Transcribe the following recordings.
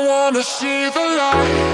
I wanna see the light.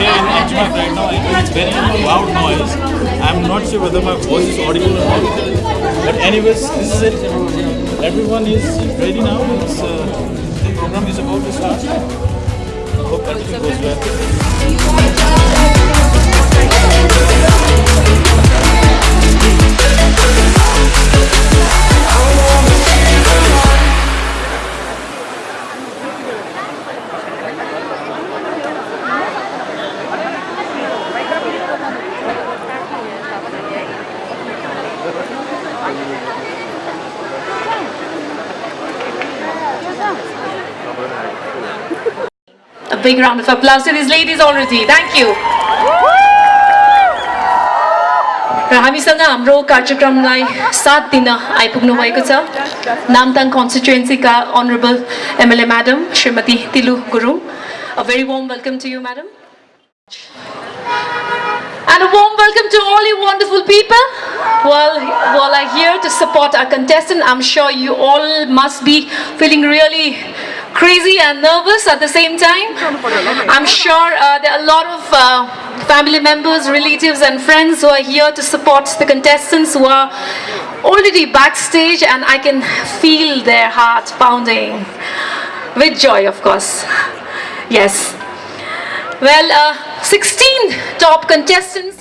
Here in right now, I it's very loud noise. I'm not sure whether my voice is audible or not. But anyways, this is it. Everyone is ready now. It's, uh, the program is about to start. Hope everything goes well. A big round of applause to these ladies already. Thank you. र हामीसँग हाम्रो कार्यक्रमलाई साथ दिन आइपुग्नु भएको छ Namthang कन्स्टिट्युएन्सीका honourable MLA madam Shrimati Tilu Gurung a very warm welcome to you madam And a warm welcome to all you wonderful people who are, who are like here to support our contestant. I'm sure you all must be feeling really crazy and nervous at the same time. I'm sure uh, there are a lot of uh, family members, relatives and friends who are here to support the contestants who are already backstage and I can feel their heart pounding with joy of course. Yes. Well, uh, 16 top contestants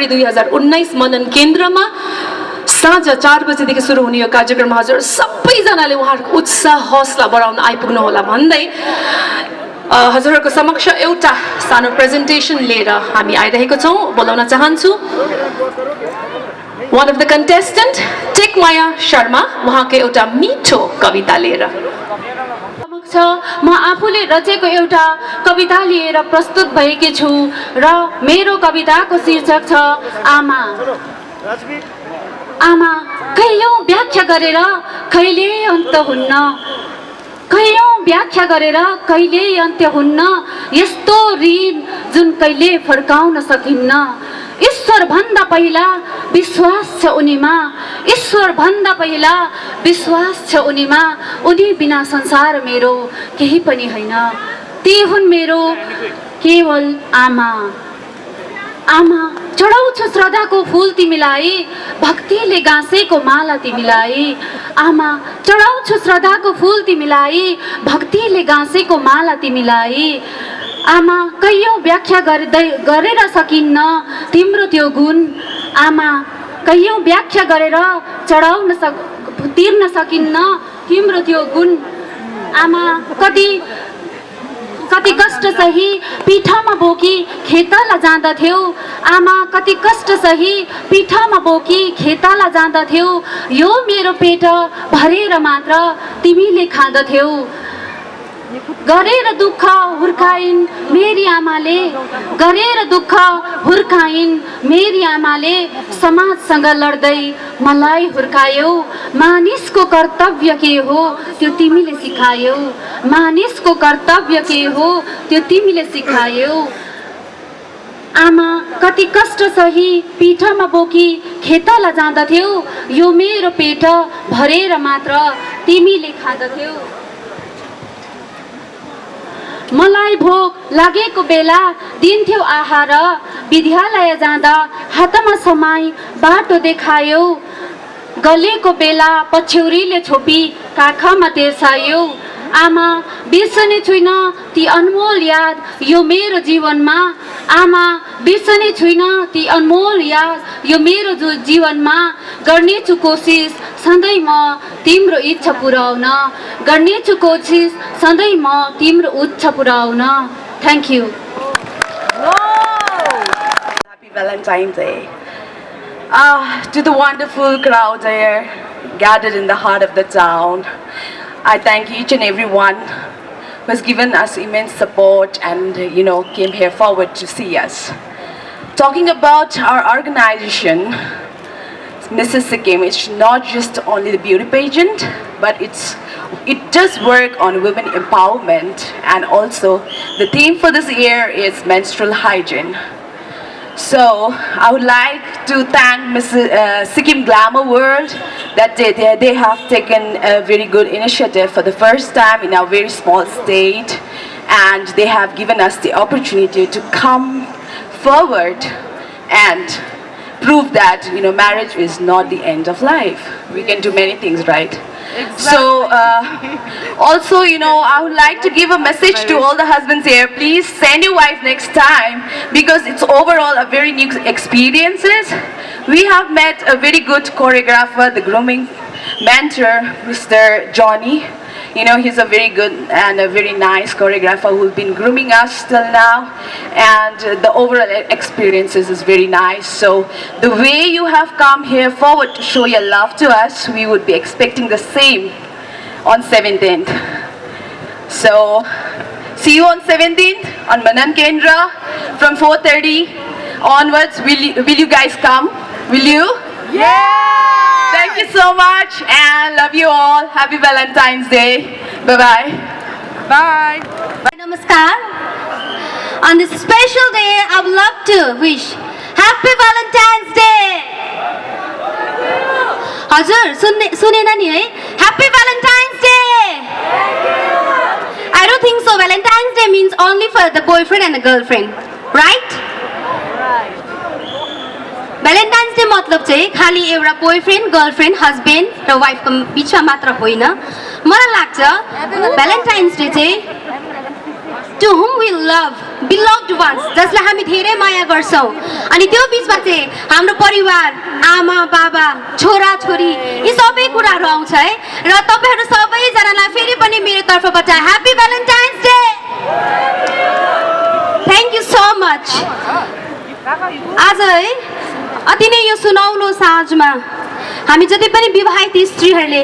February दुई हजार उन्नाइस मनन केन्द्रमा साँझ चार बजीदेखि सुरु हुने यो कार्यक्रम हजुर सबैजनाले उहाँहरूको उत्साह हौसला बढाउन आइपुग्नु होला भन्दै हजुरहरूको समक्ष एउटा सानो प्रेजेन्टेसन लिएर हामी आइरहेको छौँ। बोलाउन चाहन्छु one of the contestant Tekmaya Sharma उहाँको एउटा मिठो कविता लिएर। समक्ष म आफूले रचेको एउटा कविता लिएर प्रस्तुत भएकी छु र मेरो कविताको शीर्षक छ आमा। आमा कहियौँ व्याख्या गरेर कहिले अन्त हुन्न? कहियौँ व्याख्या गरेर कहिले अन्त्य हुन्न? यस्तो ऋण जुन कहिले फर्काउन सकिन्न? ईश्वर भन्दा पहिला विश्वास छ उनीमा। ईश्वर भन्दा पहिला विश्वास छ उनीमा। उनी बिना संसार मेरो केही पनि होइन। ती हुन् मेरो केवल आमा। आमा चढाउँछु श्रद्धाको फुल तिमीलाई भक्तिले गाँसेको माला तिमीलाई। आमा चढाउँछु श्रद्धाको फुल तिमीलाई भक्तिले गाँसेको माला तिमीलाई। आमा कैयौँ व्याख्या गर्दै गरेर सकिन्न? तिम्रो त्यो गुण आमा कैयौँ व्याख्या गरेर चढाउन सक तिर्न सकिन्न? तिम्रो त्यो गुण आमा कति कति कष्ट सही पिठामा बोकी खेताला जाँदथ्यौ? आमा कति कष्ट सही पिठामा बोकी खेताला जाँदथ्यौ? यो मेरो पेट भरेर मात्र तिमीले खाँदथ्यौ। गरेर दुःख हुर्काइन् मेरी आमाले गरेर दुःख हुर्काइन् मेरी आमाले समाजसँग लड्दै मलाई हुर्कायौ। मानिसको कर्तव्य के हो त्यो तिमीले सिकायौ। मानिसको कर्तव्य के हो त्यो तिमीले सिकायौ। आमा कति कष्ट सही पिठमा बोकी खेतला जाँदथ्यौ। यो मेरो पेट भरेर मात्र तिमीले खाँदथ्यौ। मलाई भोक लागेको बेला दिन्थ्यौ आहार। विद्यालय जाँदा हातमा समाई बाटो देखायौ। गलेको बेला पछ्यौरीले छोपी काखमा तेर्सायौ। आमा बिर्सने छुइनँ ती अनमोल याद यो मेरो जीवनमा। आमा बिर्सने छुइनँ ती अनमोल याद यो मेरो जो जीवनमा गर्नेछु कोसिस सधैँ म तिम्रो इच्छा पुऱ्याउन गर्नेछु कोसिस सधैँ म तिम्रो इच्छा पुऱ्याउन thank you Valentine's Day. Ah, to the wonderful crowd there gathered in the heart of the town, I thank each and every one who has given us immense support and, you know, came here forward to see us. Talking about our organization, Mrs. Sikkim, it's not just only the beauty pageant, but it's it does work on women empowerment and also the theme for this year is menstrual hygiene. So I would like to thank Mrs. Uh, Sikkim Glamour World that they, they, they have taken a very good initiative for the first time in our very small state and they have given us the opportunity to come forward and prove that you know marriage is not the end of life. We can do many things, right? So uh, also, you know, I would like to give a message to all the husbands here. Please send your wife next time because it's overall a very new experiences. We have met a very good choreographer, the grooming mentor, Mr. Johnny. You know, he's a very good and a very nice choreographer who's been grooming us till now. And the overall experiences is very nice. So the way you have come here forward to show your love to us, we would be expecting the same on 17th. So see you on 17th on Manan Kendra from 4.30 onwards. Will you, will you guys come? Will you? Yeah! Thank you so much and love you all. Happy Valentine's Day. Bye-bye. Bye. नमस्कार On this special day, I would love to wish Happy Valentine's Day! हजुर सुन्ने सुनेन नि है happy Valentine's Day I don't think so Valentine's Day means only for the boy friend and the girl friend right Valentine's Day मतलब चाहिँ खालि एउटा boyfriend girlfriend husband र वाइफको बिचमा मात्र होइन। मलाई लाग्छ भ्यालेन्टाइन्स डे चाहिँ to whom we love beloved ones जसलाई हामी धेरै माया गर्छौँ। अनि त्यो बिचमा चाहिँ हाम्रो परिवार आमा बाबा छोरा छोरी यी सबै कुराहरू आउँछ है। र तपाईँहरू सबैजनालाई फेरि पनि मेरो तर्फबाट happy Valentine's Day thank you so much आज है अति नै यो सुनौलो साँझमा हामी जति पनि विवाहित स्त्रीहरूले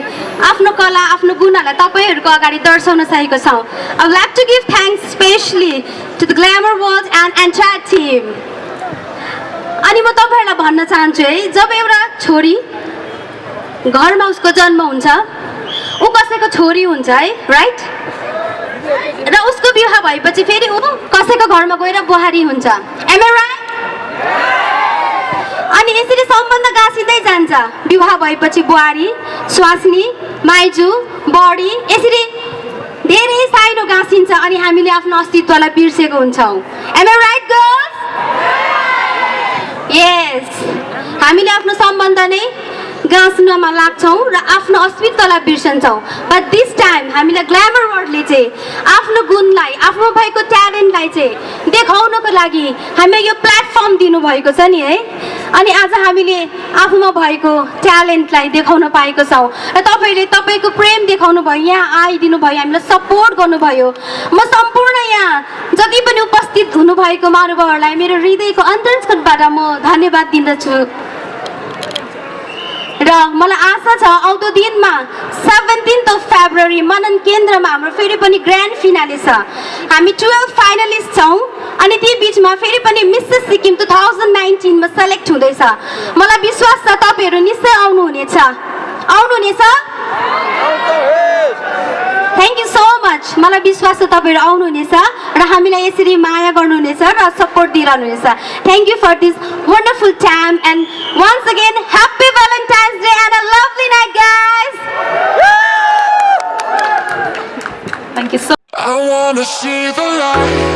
आफ्नो कला आफ्नो गुणहरूलाई तपाईँहरूको अगाडि दर्शाउन चाहेको छौँ। I like to give thanks specially to the glamour world and entire team अनि म तपाईँहरूलाई भन्न चाहन्छु है जब एउटा छोरी घरमा उसको जन्म हुन्छ ऊ कसैको छोरी हुन्छ है राइट र उसको विवाह भएपछि फेरि ऊ कसैको घरमा गएर बुहारी हुन्छ। एम ए राइट अनि यसरी सम्बन्ध गाँसिँदै जान्छ। विवाह भएपछि बुहारी स्वास्नी माइजू बडी यसरी धेरै साइनो गाँसिन्छ अनि हामीले आफ्नो अस्तित्वलाई बिर्सेको हुन्छौँ। एम राइट गर्ल्स यस हामीले आफ्नो सम्बन्ध नै गाँस्नमा लाग्छौँ र आफ्नो अस्तित्वलाई बिर्सन्छौँ। बट दिस टाइम हामीलाई ग्ल्यामर वर्डले चाहिँ आफ्नो गुणलाई आफ्नो भएको ट्यालेन्टलाई चाहिँ देखाउनको लागि हामीलाई यो प्लेटफर्म दिनुभएको छ नि है। अनि आज हामीले आफूमा भएको ट्यालेन्टलाई देखाउन पाएको छौँ। र तपाईँले तपाईँको प्रेम देखाउनु भयो यहाँ आइदिनु भयो हामीलाई सपोर्ट गर्नुभयो। म सम्पूर्ण यहाँ जति पनि उपस्थित हुनुभएको महानुभावहरूलाई मेरो हृदयको अन्तर्स्कटबाट म धन्यवाद दिँदछु र मलाई आशा छ आउँदो दिनमा सेभेन्टिन्थ अफ फेब्रुअरी मनन केन्द्रमा हाम्रो फेरि पनि ग्रान्ड फिनाले छ। हामी टुवेल्भ फाइनलिस्ट छौँ। अनि ती बिचमा फेरि पनि मिसेस सिक्किम टु थाउजन्ड नाइन्टिनमा सेलेक्ट हुँदैछ। मलाई विश्वास छ तपाईँहरू निश्चय आउनुहुनेछ। आउनुहुनेछ? थ्याङ्क यू सो मच मलाई विश्वास छ तपाईँहरू आउनुहुनेछ र हामीलाई यसरी माया गर्नुहुनेछ र support दिइरहनुहुनेछ। Thank you for this wonderful time and once again happy Valentine's Day and a lovely night guys Thank you so I wanna see the light.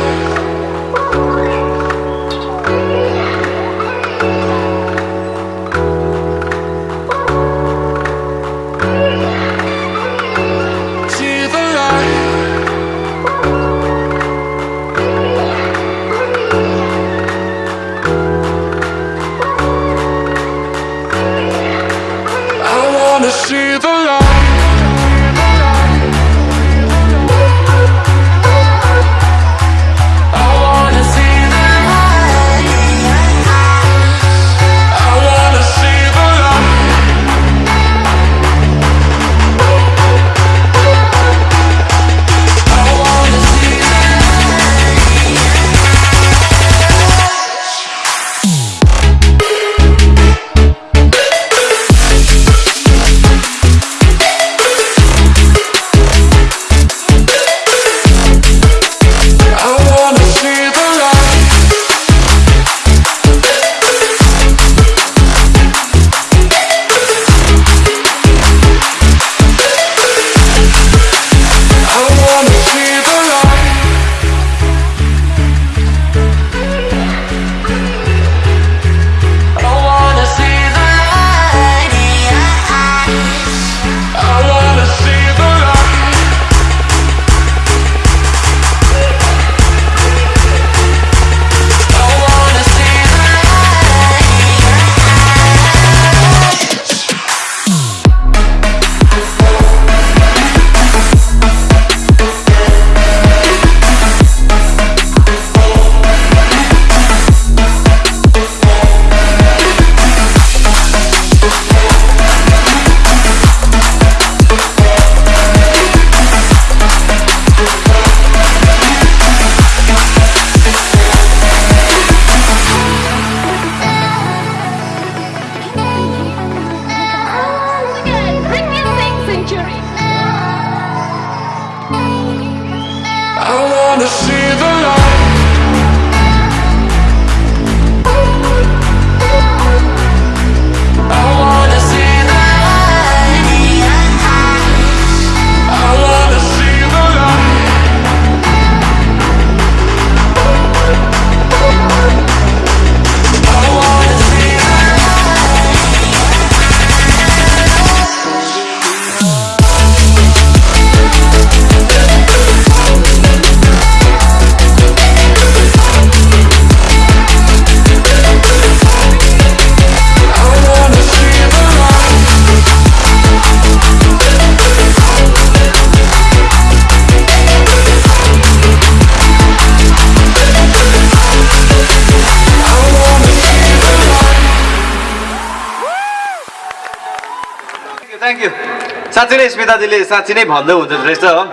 साँच्ची नै स्मिताजीले साँच्ची नै भन्दै हुँदो रहेछ। हो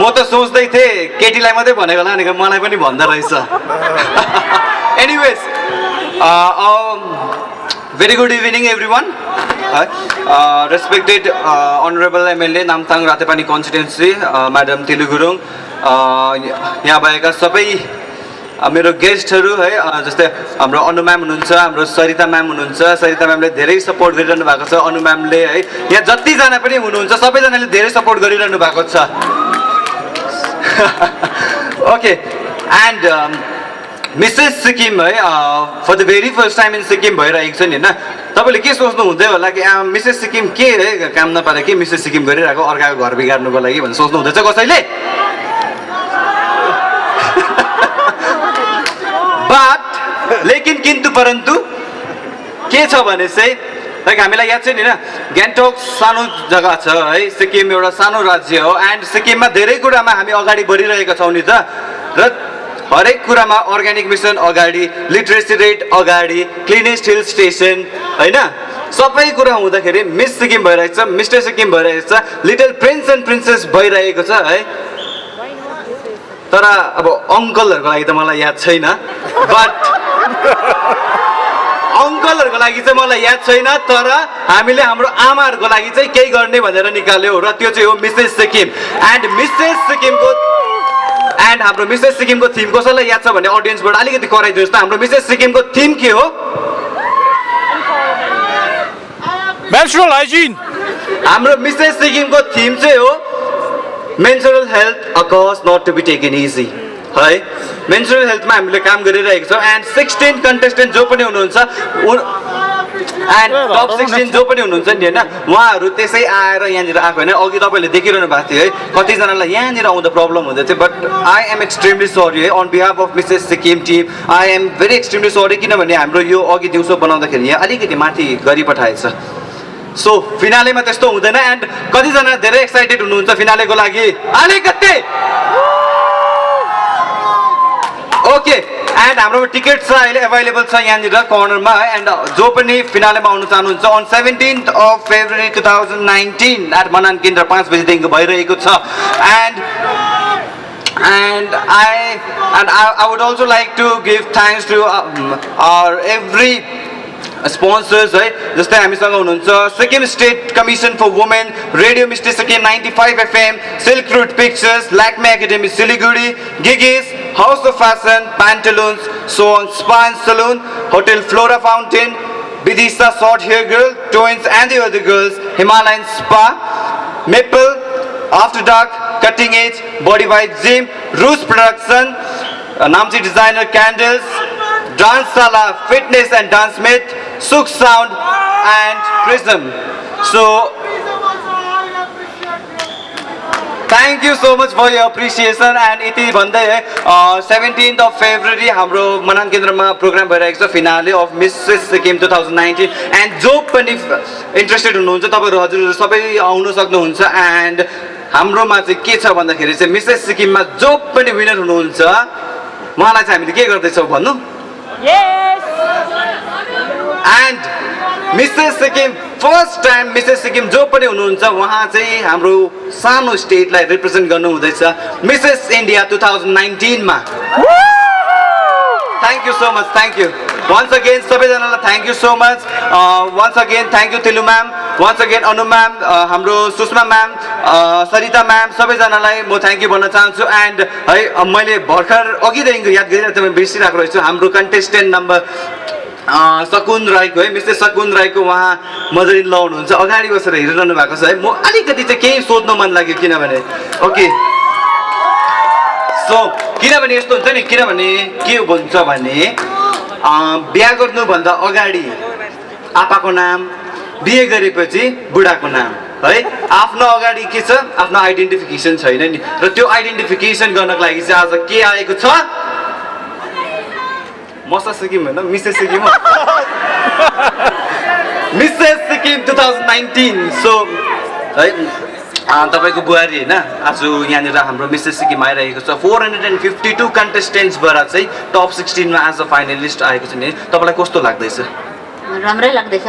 म त सोच्दै थिएँ केटीलाई मात्रै भनेको होला भनेको मलाई पनि भन्दो रहेछ। Anyways very good evening everyone one है respected honourable MLA Namthang Rateypani constituency madam Tilu Gurung यहाँ भएका सबै मेरो गेस्टहरू है जस्तै हाम्रो अनु म्याम हुनुहुन्छ हाम्रो सरिता म्याम हुनुहुन्छ सरिता म्यामले धेरै सपोर्ट गरिरहनु भएको छ अनु म्यामले है यहाँ जतिजना पनि हुनुहुन्छ सबैजनाले धेरै सपोर्ट गरिरहनु भएको छ। ओके एन्ड मिसेस सिक्किम है for the very first time in Sikkim भइरहेको छ नि होइन? तपाईँले के सोच्नु हुँदै होला कि मिसेस सिक्किम के है काम नपाएर के मिसेस सिक्किम गरिरहेको अर्काको घर बिगार्नुको लागि भनेर सोच्नु हुँदैछ कसैले बट लेकिन किन्तु परन्तु के छ भने चाहिँ लाइक हामीलाई याद छ नि होइन? गान्तोक सानो जग्गा छ है? सिक्किम एउटा सानो राज्य हो एन्ड सिक्किममा धेरै कुरामा हामी अगाडि बढिरहेका छौँ नि त। र हरेक कुरामा अर्ग्यानिक मिसन अगाडि लिट्रेसी रेट अगाडि क्लिनेस्ट हिल स्टेसन होइन? सबै कुरा हुँदाखेरि मिस सिक्किम भइरहेको छ मिस्टर सिक्किम भइरहेको छ लिटल प्रिन्स एन्ड प्रिन्सेस भइरहेको छ है? तर अब अङ्कलहरूको लागि त मलाई याद छैन बट अङ्कलहरूको लागि चाहिँ मलाई याद छैन तर हामीले हाम्रो आमाहरूको लागि चाहिँ केही गर्ने भनेर निकाल्यो र त्यो चाहिँ हो मिसेस सिक्किम। एन्ड मिसेस सिक्किमको एन्ड हाम्रो मिसेस सिक्किमको थिम कसैलाई याद छ भने अडियन्सबाट अलिकति कराइदिनुहोस् त हाम्रो मिसेस सिक्किमको थिम के हो. हाम्रो मिसेस सिक्किमको थिम चाहिँ हो menstrual health a cause not to be taken easy है मेन्सुरल हेल्थमा हामीले काम गरिरहेको छौँ एन्ड सिक्सटिन कन्टेस्टेन्ट जो पनि हुनुहुन्छ एन्ड टप सिक्सटिन जो पनि हुनुहुन्छ नि होइन उहाँहरू त्यसै आएर यहाँनिर आएको होइन अघि तपाईँले देखिरहनु भएको थियो है कतिजनालाई यहाँनिर आउँदा प्रब्लम हुँदै थियो but I am extremely sorry है on behalf of Mrs Sikkim team I am very extremely sorry किनभने हाम्रो यो अघि दिउँसो बनाउँदाखेरि यहाँ अलिकति माथि गरिपठाएछ सो फिनालेमा त्यस्तो हुँदैन एन्ड कतिजना धेरै एक्साइटेड हुनुहुन्छ फिनालेको लागि अलिकति ओके एन्ड हाम्रोमा टिकट छ अहिले एभाइलेबल छ यहाँनिर कर्नरमा है एन्ड जो पनि फिनालेमा आउनु चाहनुहुन्छ on seventeenth of February two thousand nineteen at Manan Kendra पाँच बजीदेखिको भइरहेको छ and and I and I, I would also like to give thanks to um, our sponsors है जस्तै हामीसँग हुनुहुन्छ Sikkim state commission for women radio misty Sikkim ninety five FM silk route pictures Lakme academy Siliguri Gigi's house of fashion Pantaloons son span salon hotel Flora fountain Vidisha short hair girl twins and the other girls Himalayan spa maple after dark cutting edge body white gym Russ production Namchi designer candles dance Shala fitness and dance mate Sukh sound and prism. So thank you so much for your appreciation and यति भन्दै seventeenth of February हाम्रो मनान केन्द्रमा programme भइरहेको छ finale of Mrs Sikkim two thousand nineteen and जो पनि interested हुनुहुन्छ तपाईँहरू हजुरहरू सबै आउनु सक्नुहुन्छ एन्ड हाम्रोमा चाहिँ के छ भन्दाखेरि चाहिँ मिसेस सिक्किममा जो पनि विनर हुनुहुन्छ उहाँलाई चाहिँ हामीले के गर्दैछौँ भन्नु? And Mrs Sikkim first time Mrs Sikkim जो पनि हुनुहुन्छ उहाँ चाहिँ हाम्रो सानो स्टेटलाई रिप्रेजेन्ट गर्नु हुँदैछ Mrs India two thousand नाइन्टिनमा thank you so much thank you once again सबैजनालाई thank you so much once again thank you Tilu ma'am once again Anu ma'am हाम्रो सुषमा म्याम सरिता म्याम सबैजनालाई म थ्याङ्क यू भन्न चाहन्छु। And है मैले भर्खर अघिदेखिको याद गरिरहेको थिएँ बिर्सिरहेको रहेछु। हाम्रो कन्टेस्टेन्ट नम्बर सकुन राईको है मिस्टर सकुन राईको उहाँ मजरी लाउनुहुन्छ अगाडि बसेर हेरिरहनु भएको छ है। म अलिकति चाहिँ केही सोध्नु मन लाग्यो किनभने ओके। सो किनभने यस्तो हुन्छ नि किनभने के भन्छ भने बिहा गर्नुभन्दा अगाडि आपाको नाम बिहे गरेपछि बुढाको नाम है? आफ्नो अगाडि के छ? आफ्नो आइडेन्टिफिकेसन छैन नि। र त्यो आइडेन्टिफिकेसन गर्नको लागि चाहिँ आज के आएको छ? मसा सिक्किम होइन Mrs Sikkim Mrs Sikkim two thousand nineteen so है तपाईँको बुहारी होइन आज यहाँनिर हाम्रो मिसेस सिक्किम आइरहेको छ। Four hundred and fifty two कन्टेस्टेन्ट्सबाट चाहिँ टप सिक्सटिनमा अ फाइनलिस्ट आएको छ नि। तपाईँलाई कस्तो लाग्दैछ? राम्रै लाग्दैछ।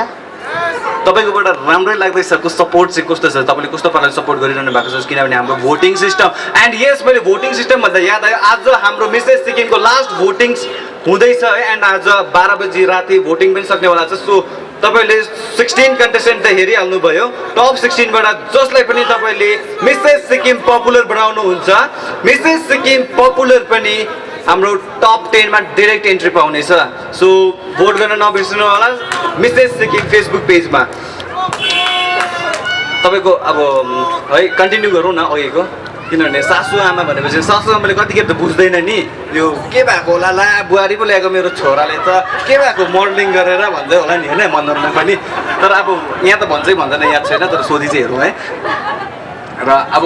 तपाईँकोबाट राम्रै लाग्दैछ को सपोर्ट चाहिँ कस्तो छ? तपाईँले कस्तो पाराले सपोर्ट गरिरहनु भएको छ? किनभने हाम्रो भोटिङ सिस्टम एन्ड यस मैले भोटिङ सिस्टम भन्दा याद आयो आज हाम्रो मिसेस सिक्किमको लास्ट भोटिङ हुँदैछ है एन्ड आज बाह्र बजी राति भोटिङ पनि सक्नेवाला छ सो तपाईँले सिक्सटिन कन्टेस्टेन्ट त हेरिहाल्नुभयो। टप सिक्सटिनबाट जसलाई पनि तपाईँले मिसेस सिक्किम पपुलर बनाउनुहुन्छ मिसेस सिक्किम पपुलर पनि हाम्रो टप टेनमा डिरेक्ट एन्ट्री पाउनेछ। सो भोट गर्न नबिर्सनु होला मिसेस सिक्किम फेसबुक पेजमा तपाईँको अब है कन्टिन्यू गरौँ न अघिको। किनभने सासु आमा भनेपछि सासु आमाले कतिखेर त बुझ्दैन नि। यो के भएको होला? ला बुहारी पो ल्याएको मेरो छोराले त। के भएको? मोडलिङ गरेर भन्दै होला नि होइन मन्दरमा पनि। तर अब यहाँ त भन्छै भन्दैन याद छैन तर सोधी चाहिँ हेरौँ है। र अब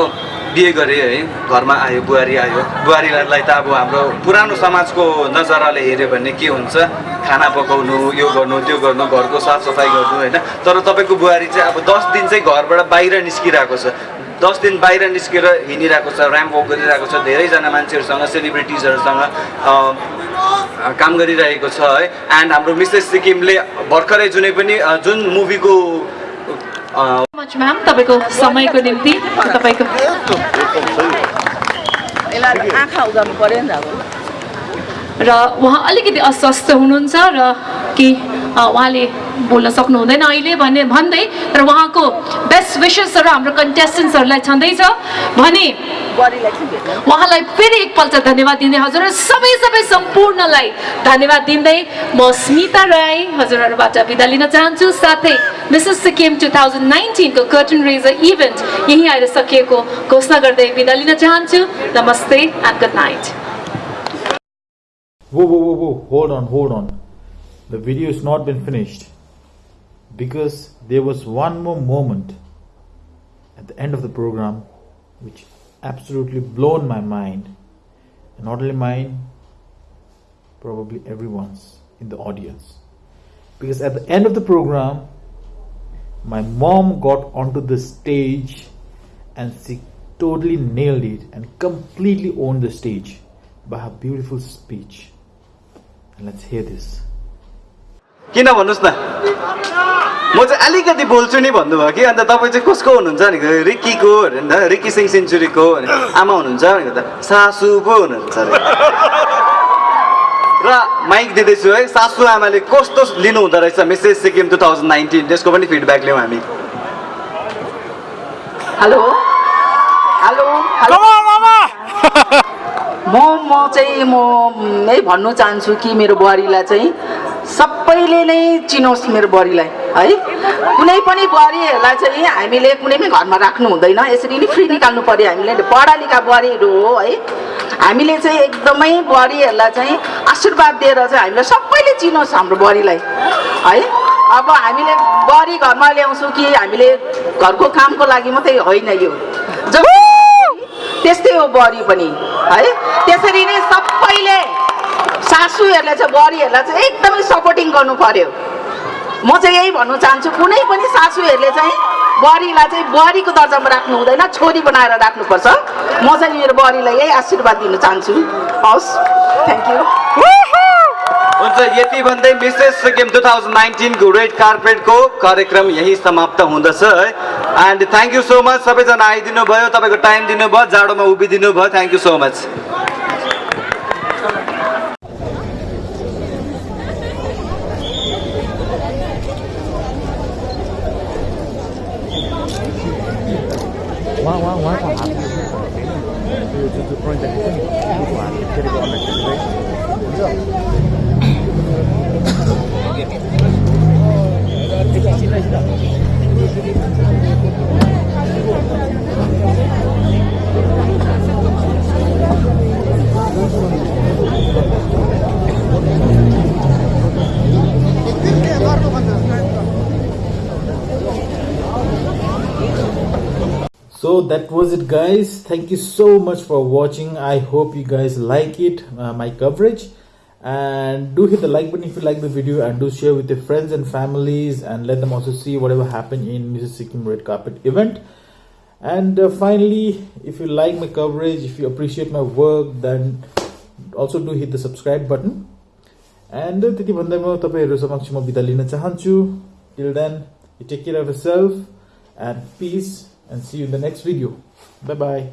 बिहे गरेँ है घरमा आयो बुहारी आयो। बुहारीलाई त अब हाम्रो पुरानो समाजको नजराले हेऱ्यो भने के हुन्छ? खाना पकाउनु यो गर्नु त्यो गर्नु घरको साफसफाइ गर्नु होइन? तर तपाईँको बुहारी चाहिँ अब दस दिन चाहिँ घरबाट बाहिर निस्किरहेको छ। दस दिन बाहिर निस्केर हिँडिरहेको छ ऱ्याम्प वक गरिरहेको छ धेरैजना मान्छेहरूसँग सेलिब्रिटिजहरूसँग अँ, काम गरिरहेको छ है। एन्ड हाम्रो मिसेस सिक्किमले भर्खरै जुनै पनि जुन मुभीको अँ, मच म्याम तपाईँको समयको निम्ति तपाईँको आँखा उगाउनु पऱ्यो नि त अब। र उहाँ अलिकति अस्वस्थ हुनुहुन्छ र कि उहाँले बोल्न सक्नु हुँदैन अहिले भने भन्दै र उहाँको बेस्ट विसेसहरू हाम्रो कन्टेस्टेन्ट्सहरूलाई छँदैछ। भने उहाँलाई फेरि एकपल्ट धन्यवाद दिँदै हजुर सबै सबै सम्पूर्णलाई धन्यवाद दिँदै म स्मिता राई हजुरहरूबाट बिदा लिन चाहन्छु। साथै मिसेस सिक्किम टु थाउजन्ड नाइन्टिनको कर्टन रेजर इभेन्ट यहीँ आएर सकिएको घोषणा गर्दै बिदा लिन चाहन्छु। नमस्ते and good night Whoa, whoa, whoa, whoa, hold on, hold on. The video has not been finished because there was one more moment at the end of the program which absolutely blown my mind. And not only mine, probably everyone's in the audience. Because at the end of the program, my mom got onto the stage and she totally nailed it and completely owned the stage by her beautiful speech. And let's hear this. किन भन्नुहोस् न? म चाहिँ अलिकति बोल्छु नि भन्नुभयो कि? अन्त तपाईँ चाहिँ कसको हुनुहुन्छ भनेको रिक्कीको अरे नि त? रिक्की सिंह सेन्चुरीको आमा हुनुहुन्छ भनेको त? सासु पो हुनुहुन्छ अरे। र माइक दिँदैछु है। सासु आमाले कस्तो लिनु हुँदो रहेछ Mrs Sikkim two thousand nineteen त्यसको पनि फिडब्याक लिउँ हामी। हेलो? हेलो? हेलो? म म चाहिँ म यही भन्नु चाहन्छु कि मेरो बुहारीलाई चाहिँ सबैले नै चिनोस् मेरो बुहारीलाई है? कुनै पनि बुहारीहरूलाई चाहिँ हामीले कुनै पनि घरमा राख्नु हुँदैन। यसरी नै फ्री निकाल्नु पऱ्यो हामीले। पढा लेखा बुहारीहरू हो है? हामीले चाहिँ एकदमै बुहारीहरूलाई चाहिँ आशीर्वाद दिएर चाहिँ हामीलाई सबैले चिनोस् हाम्रो बुहारीलाई है? अब हामीले बुहारी घरमा ल्याउँछौँ कि हामीले घरको कामको लागि मात्रै होइन यो। जब त्यस्तै हो बुहारी पनि है? त्यसरी नै सबैले सासूहरूले चाहिँ बुहारीहरूलाई चाहिँ एकदमै सपोर्टिङ गर्नु पर्यो। म चाहिँ यही भन्नु चाहन्छु कुनै पनि सासूहरूले चाहिँ बुहारीलाई चाहिँ बुहारीको दर्जामा राख्नु हुँदैन छोरी बनाएर राख्नुपर्छ। म चाहिँ मेरो बुहारीलाई यही आशीर्वाद दिन चाहन्छु। हवस् थ्याङ्क यू हुन्छ यति भन्दै मिसेस सिक्किम टु थाउजन्ड नाइन्टिनको रेड कार्पेटको कार्यक्रम यही समाप्त हुँदछ है। And thank you so much सबैजना आइदिनु भयो तपाईँको टाइम दिनुभयो जाडोमा उभिदिनु भयो thank you so much So that was it, guys. Thank you so much for watching. I hope you guys like it, uh, my coverage. And do hit the like button if you like the video, and do share with your friends and families, and let them also see whatever happened in Mrs. Sikkim Red Carpet event. And uh, finally, if you like my coverage, if you appreciate my work, then also do hit the subscribe button. And त्यति भन्दै म तपाईँहरू समक्ष म बिदा लिन चाहन्छु till then You take care of yourself and peace and see you in the next video. Bye bye.